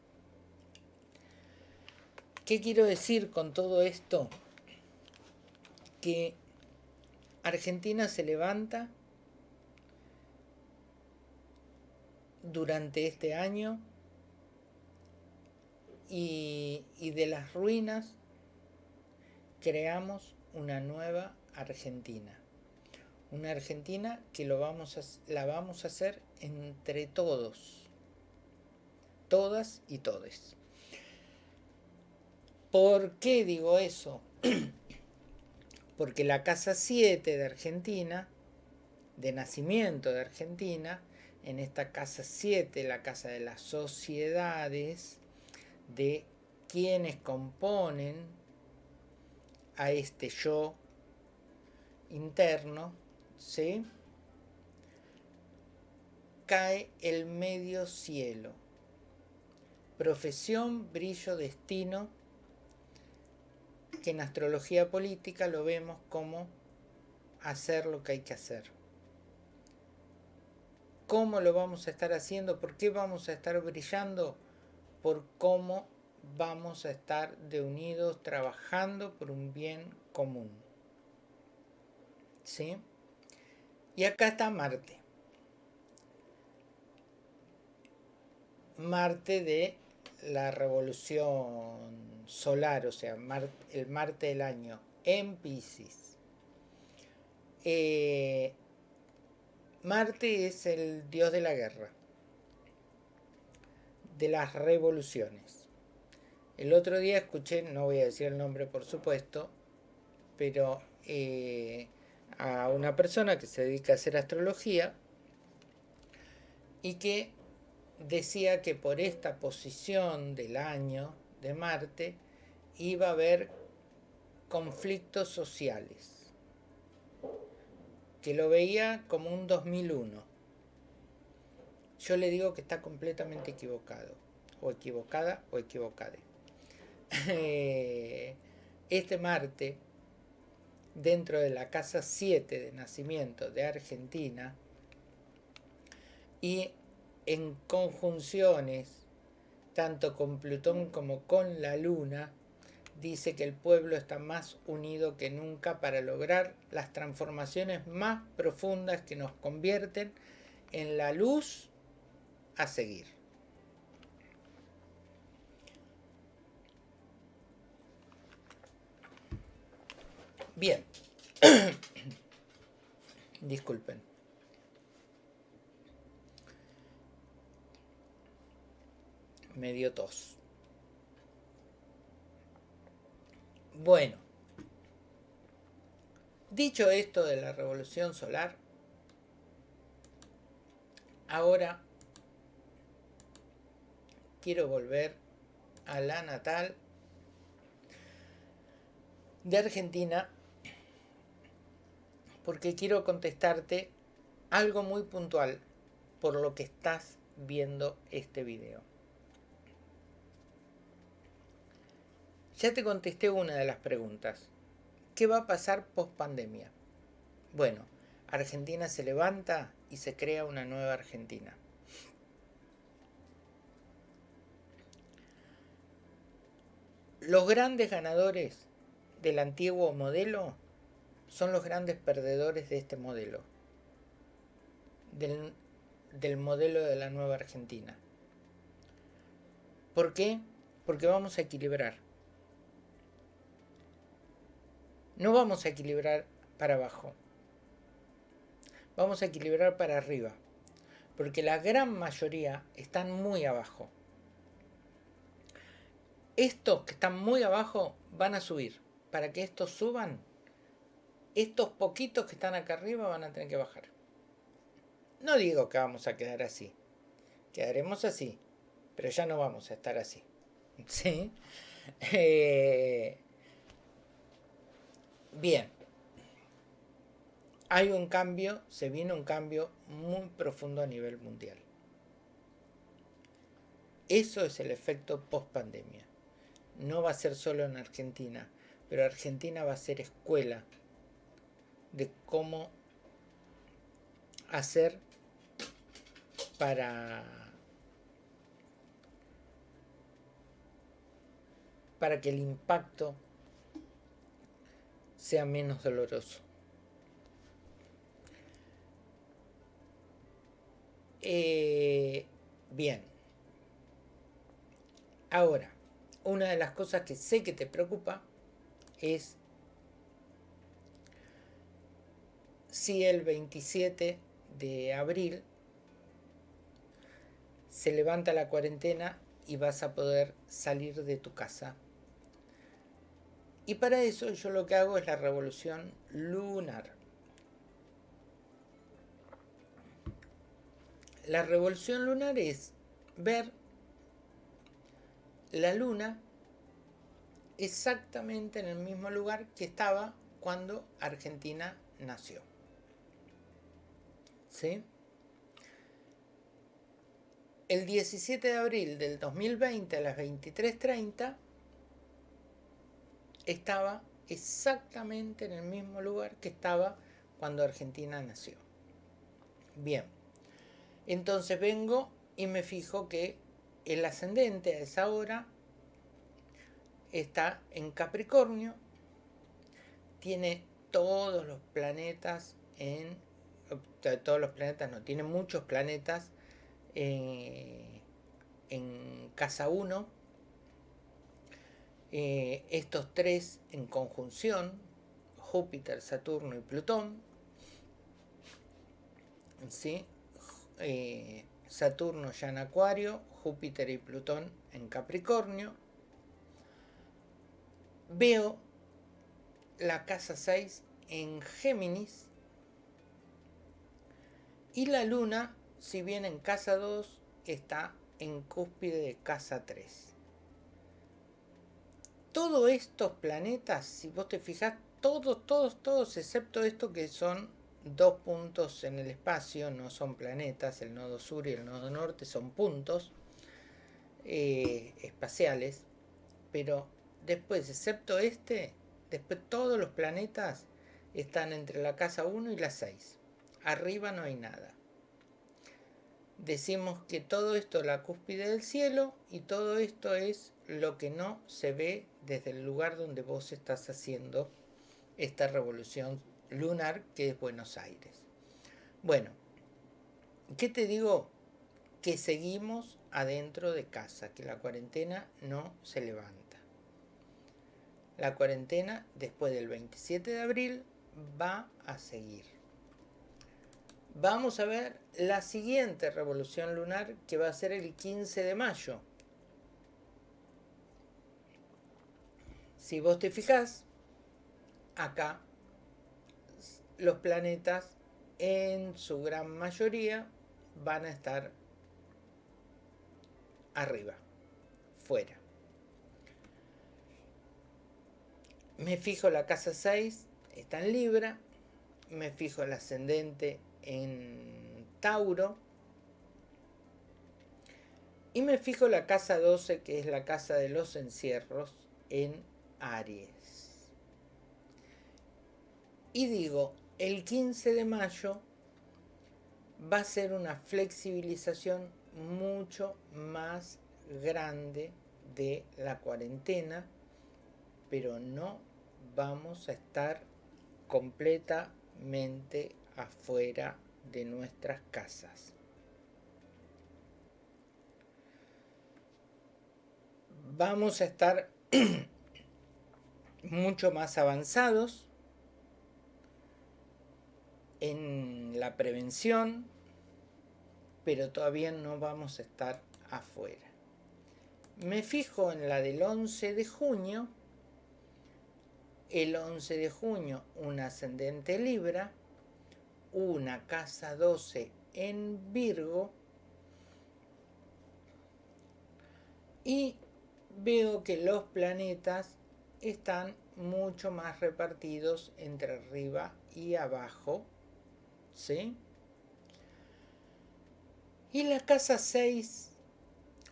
¿Qué quiero decir con todo esto? Que Argentina se levanta durante este año y, de las ruinas creamos una nueva Argentina. Una Argentina que lo vamos a, la vamos a hacer entre todos, todas y todes. ¿Por qué digo eso? *clears throat* Porque la casa 7 de Argentina, de nacimiento de Argentina, en esta casa 7, la casa de las sociedades, de quienes componen a este yo interno, ¿sí? cae el medio cielo. Profesión, brillo, destino, que en astrología política lo vemos como hacer lo que hay que hacer. ¿Cómo lo vamos a estar haciendo? ¿Por qué vamos a estar brillando? Por cómo vamos a estar de unidos trabajando por un bien común. ¿Sí? Y acá está Marte. Marte de la revolución solar, o sea, el Marte del año en Pisces. Eh, Marte es el dios de la guerra, de las revoluciones. El otro día escuché, no voy a decir el nombre por supuesto, pero eh, a una persona que se dedica a hacer astrología y que decía que por esta posición del año de Marte iba a haber conflictos sociales, que lo veía como un 2001. Yo le digo que está completamente equivocado, o equivocada o *laughs* Este Marte, dentro de la casa 7 de nacimiento de Argentina, y en conjunciones, tanto con Plutón como con la Luna, dice que el pueblo está más unido que nunca para lograr las transformaciones más profundas que nos convierten en la luz a seguir. Bien. *coughs* Disculpen. medio tos. Bueno, dicho esto de la revolución solar, ahora quiero volver a la natal de Argentina porque quiero contestarte algo muy puntual por lo que estás viendo este video. Ya te contesté una de las preguntas. ¿Qué va a pasar post pandemia? Bueno, Argentina se levanta y se crea una nueva Argentina. Los grandes ganadores del antiguo modelo son los grandes perdedores de este modelo, del, del modelo de la nueva Argentina. ¿Por qué? Porque vamos a equilibrar. no vamos a equilibrar para abajo. Vamos a equilibrar para arriba. Porque la gran mayoría están muy abajo. Estos que están muy abajo van a subir. Para que estos suban, estos poquitos que están acá arriba van a tener que bajar. No digo que vamos a quedar así. Quedaremos así. Pero ya no vamos a estar así. *laughs* ¿Sí? Eh, Bien. Hay un cambio, se viene un cambio muy profundo a nivel mundial. Eso es el efecto post pandemia. No va a ser solo en Argentina, pero Argentina va a ser escuela de cómo hacer para para que el impacto sea menos doloroso. Eh, bien. Ahora, una de las cosas que sé que te preocupa es si el 27 de abril se levanta la cuarentena y vas a poder salir de tu casa y para eso yo lo que hago es la revolución lunar. La revolución lunar es ver la luna exactamente en el mismo lugar que estaba cuando Argentina nació. ¿Sí? El 17 de abril del 2020 a las 23.30 estaba exactamente en el mismo lugar que estaba cuando Argentina nació. Bien, Entonces vengo y me fijo que el ascendente a esa hora está en Capricornio, tiene todos los planetas en... Todos los planetas, no, tiene muchos planetas eh, en casa 1. Eh, estos tres en conjunción, Júpiter, Saturno y Plutón. ¿sí? Eh, Saturno ya en Acuario, Júpiter y Plutón en Capricornio. Veo la casa 6 en Géminis. Y la Luna, si bien en casa 2, está en cúspide de casa 3. Todos estos planetas, si vos te fijas, todos, todos, todos, excepto esto que son dos puntos en el espacio, no son planetas, el nodo sur y el nodo norte son puntos eh, espaciales, pero después, excepto este, después todos los planetas están entre la casa 1 y la 6. Arriba no hay nada. Decimos que todo esto es la cúspide del cielo y todo esto es lo que no se ve desde el lugar donde vos estás haciendo esta revolución lunar que es Buenos Aires. Bueno, ¿qué te digo? Que seguimos adentro de casa, que la cuarentena no se levanta. La cuarentena después del 27 de abril va a seguir. Vamos a ver la siguiente revolución lunar que va a ser el 15 de mayo. Si vos te fijás, acá los planetas en su gran mayoría van a estar arriba, fuera. Me fijo la casa 6, está en Libra. Me fijo el ascendente en Tauro. Y me fijo la casa 12, que es la casa de los encierros, en Aries. Y digo, el 15 de mayo va a ser una flexibilización mucho más grande de la cuarentena, pero no vamos a estar completamente afuera de nuestras casas. Vamos a estar *clears throat* mucho más avanzados en la prevención, pero todavía no vamos a estar afuera. Me fijo en la del 11 de junio, el 11 de junio un ascendente Libra, una casa 12 en Virgo, y veo que los planetas están mucho más repartidos entre arriba y abajo ¿sí? Y la casa 6,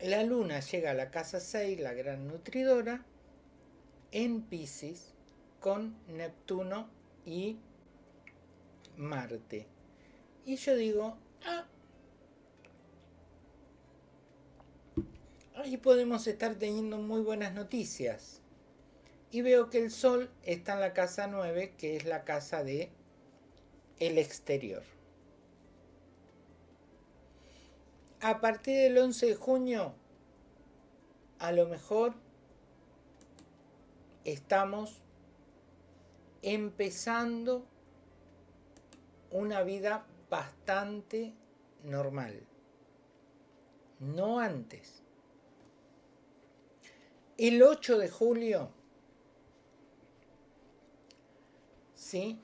la luna llega a la casa 6, la gran nutridora, en Pisces, con Neptuno y Marte. Y yo digo, ah, ahí podemos estar teniendo muy buenas noticias. Y veo que el Sol está en la casa 9, que es la casa de el exterior. A partir del 11 de junio, a lo mejor estamos empezando una vida bastante normal. No antes. El 8 de julio, ¿sí?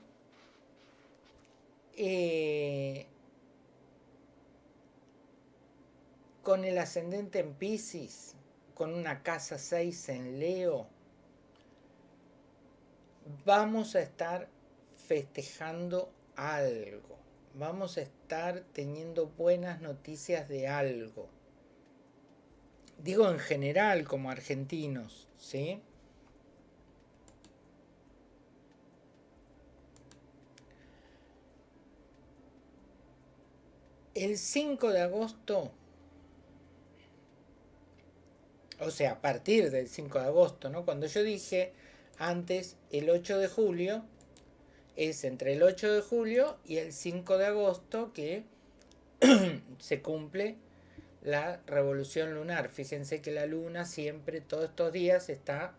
Eh, con el ascendente en Pisces, con una casa 6 en Leo, vamos a estar festejando algo. Vamos a estar teniendo buenas noticias de algo. Digo en general como argentinos, ¿sí? El 5 de agosto, o sea, a partir del 5 de agosto, ¿no? Cuando yo dije antes el 8 de julio, es entre el 8 de julio y el 5 de agosto que *clears throat* se cumple la revolución lunar. Fíjense que la luna siempre, todos estos días, está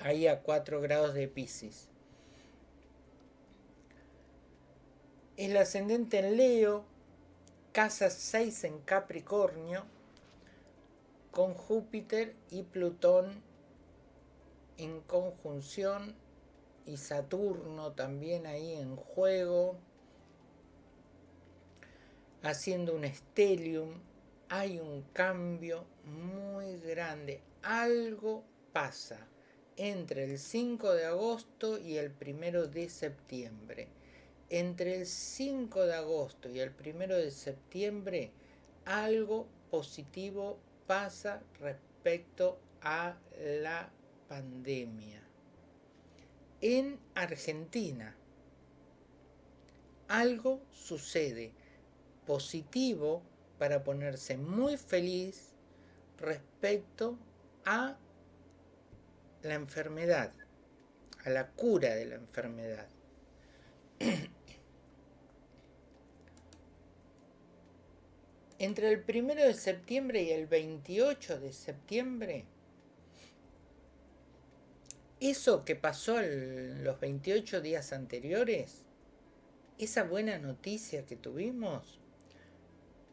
ahí a 4 grados de Pisces. El ascendente en Leo, casa 6 en Capricornio, con Júpiter y Plutón en conjunción y Saturno también ahí en juego, haciendo un stellium, hay un cambio muy grande. Algo pasa entre el 5 de agosto y el 1 de septiembre. Entre el 5 de agosto y el 1 de septiembre, algo positivo pasa respecto a la pandemia. En Argentina, algo sucede positivo para ponerse muy feliz respecto a la enfermedad, a la cura de la enfermedad. *clears throat* Entre el primero de septiembre y el 28 de septiembre, eso que pasó en los 28 días anteriores, esa buena noticia que tuvimos,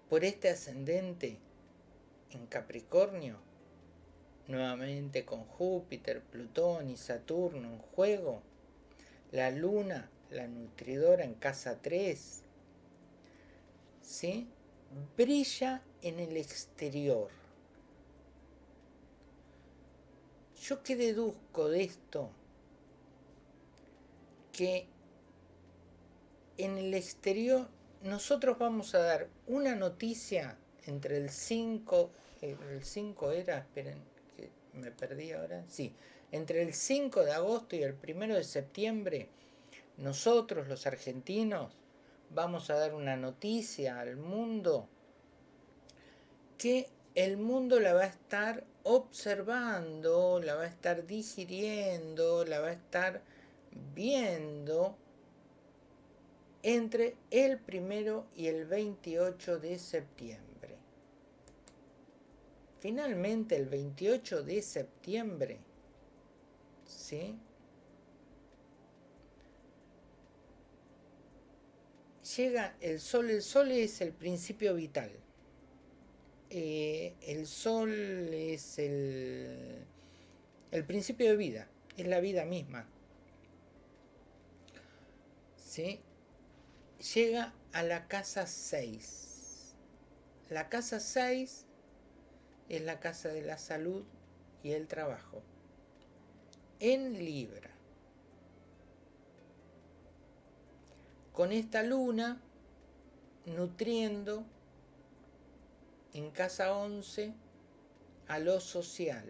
por este ascendente en Capricornio, nuevamente con Júpiter, Plutón y Saturno en juego, la luna, la nutridora en casa 3, ¿sí? brilla en el exterior. ¿Yo qué deduzco de esto? Que en el exterior nosotros vamos a dar una noticia entre el 5, el 5 era, esperen, me perdí ahora, sí, entre el 5 de agosto y el 1 de septiembre, nosotros los argentinos vamos a dar una noticia al mundo que el mundo la va a estar observando, la va a estar digiriendo, la va a estar viendo entre el primero y el 28 de septiembre. Finalmente, el 28 de septiembre, ¿sí? Llega el sol, el sol es el principio vital. Eh, el sol es el, el principio de vida, es la vida misma. ¿Sí? llega a la casa 6. La casa 6 es la casa de la salud y el trabajo. En Libra. Con esta luna nutriendo en casa 11 a lo social,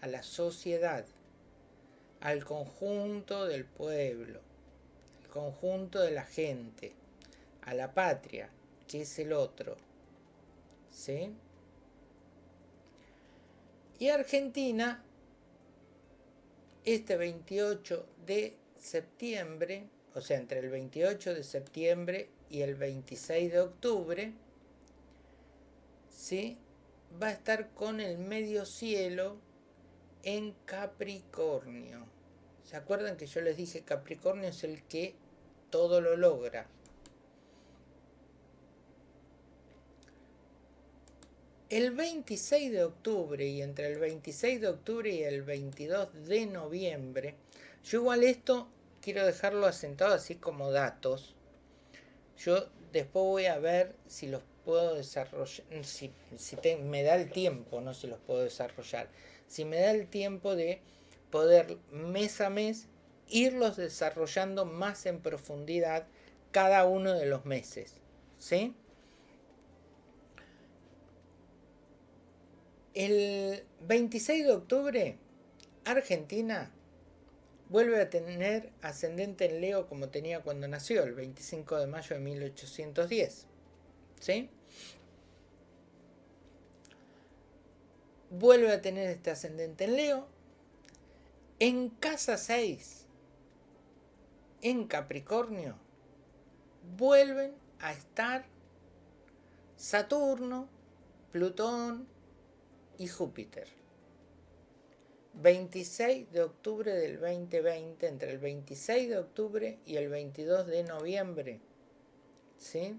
a la sociedad, al conjunto del pueblo conjunto de la gente, a la patria, que es el otro. ¿Sí? Y Argentina, este 28 de septiembre, o sea, entre el 28 de septiembre y el 26 de octubre, va a estar con el medio cielo en Capricornio. ¿Se acuerdan que yo les dije Capricornio es el que todo lo logra? El 26 de octubre y entre el 26 de octubre y el 22 de noviembre, yo igual esto quiero dejarlo asentado así como datos. Yo después voy a ver si los puedo desarrollar, si, me da el tiempo, no si los puedo desarrollar, si me da el tiempo de poder mes a mes irlos desarrollando más en profundidad cada uno de los meses. ¿Sí? El 26 de octubre, Argentina vuelve a tener ascendente en Leo como tenía cuando nació, el 25 de mayo de 1810. ¿Sí? Vuelve a tener este ascendente en Leo. En casa 6, en Capricornio, vuelven a estar Saturno, Plutón y Júpiter. 26 de octubre del 2020, entre el 26 de octubre y el 22 de noviembre. ¿Sí?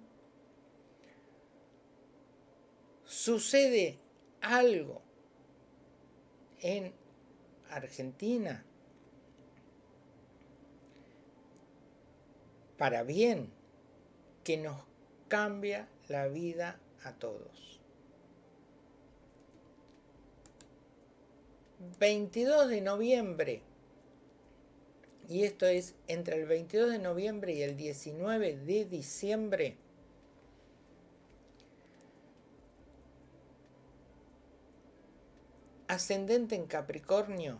Sucede algo en Argentina para bien que nos cambia la vida a todos. 22 de noviembre, y esto es entre el 22 de noviembre y el 19 de diciembre, ascendente en Capricornio,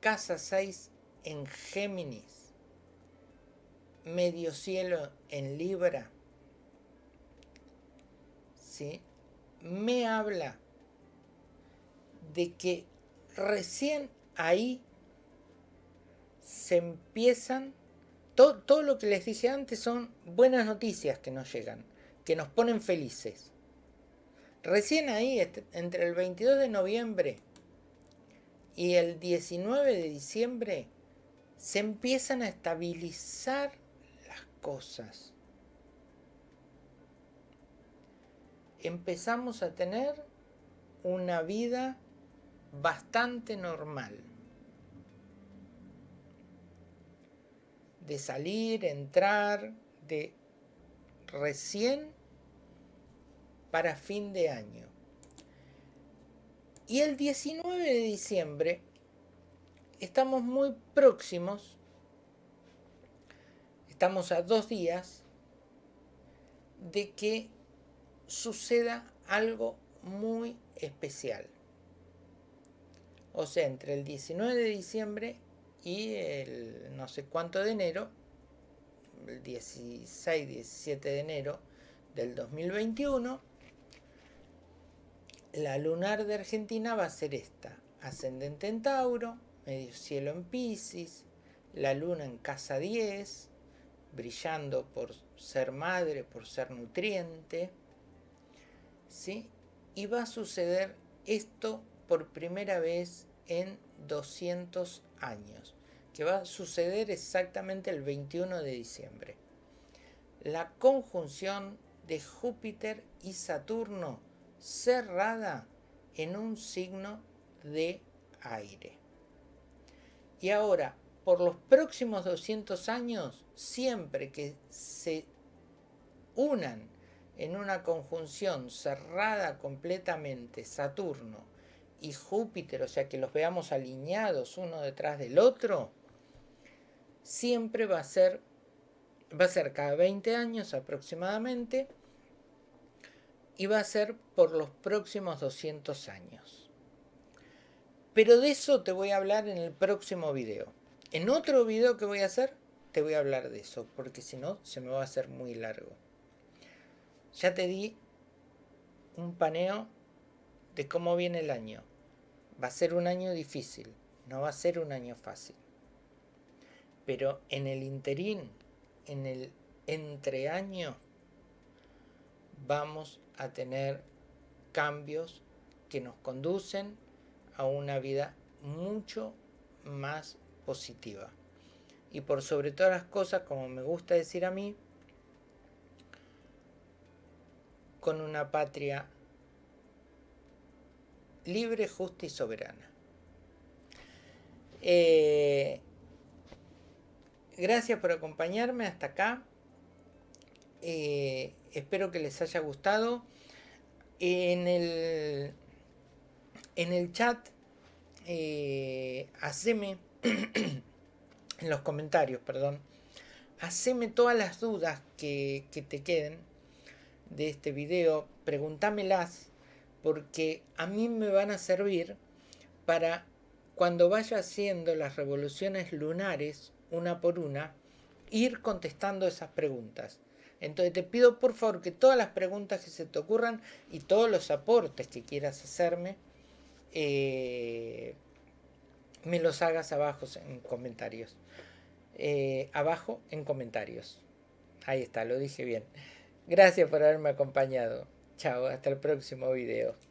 casa 6 en Géminis, medio cielo en Libra, ¿sí? me habla de que recién ahí se empiezan, todo, todo lo que les dije antes son buenas noticias que nos llegan, que nos ponen felices. Recién ahí, este, entre el 22 de noviembre y el 19 de diciembre, se empiezan a estabilizar las cosas. Empezamos a tener una vida bastante normal. De salir, entrar, de recién para fin de año. Y el 19 de diciembre estamos muy próximos, estamos a dos días de que suceda algo muy especial. O sea, entre el 19 de diciembre y el no sé cuánto de enero, el 16, 17 de enero del 2021, la lunar de Argentina va a ser esta, ascendente en Tauro, medio cielo en Pisces, la luna en casa 10, brillando por ser madre, por ser nutriente, ¿sí? Y va a suceder esto por primera vez en 200 años, que va a suceder exactamente el 21 de diciembre. La conjunción de Júpiter y Saturno cerrada en un signo de aire. Y ahora, por los próximos 200 años, siempre que se unan en una conjunción cerrada completamente Saturno y Júpiter, o sea que los veamos alineados uno detrás del otro, siempre va a ser, va a ser cada 20 años aproximadamente, y va a ser por los próximos 200 años. Pero de eso te voy a hablar en el próximo video. En otro video que voy a hacer, te voy a hablar de eso, porque si no, se me va a hacer muy largo. Ya te di un paneo de cómo viene el año. Va a ser un año difícil, no va a ser un año fácil. Pero en el interín, en el entreaño, vamos a tener cambios que nos conducen a una vida mucho más positiva. Y por sobre todas las cosas, como me gusta decir a mí, con una patria libre, justa y soberana. Eh, gracias por acompañarme hasta acá. Eh, espero que les haya gustado. En el, en el chat, eh, haceme, *clears throat* en los comentarios, perdón, haceme todas las dudas que, que te queden de este video, pregúntamelas, porque a mí me van a servir para cuando vaya haciendo las revoluciones lunares una por una, ir contestando esas preguntas. Entonces te pido por favor que todas las preguntas que se te ocurran y todos los aportes que quieras hacerme, eh, me los hagas abajo en comentarios. Eh, abajo en comentarios. Ahí está, lo dije bien. Gracias por haberme acompañado. Chao, hasta el próximo video.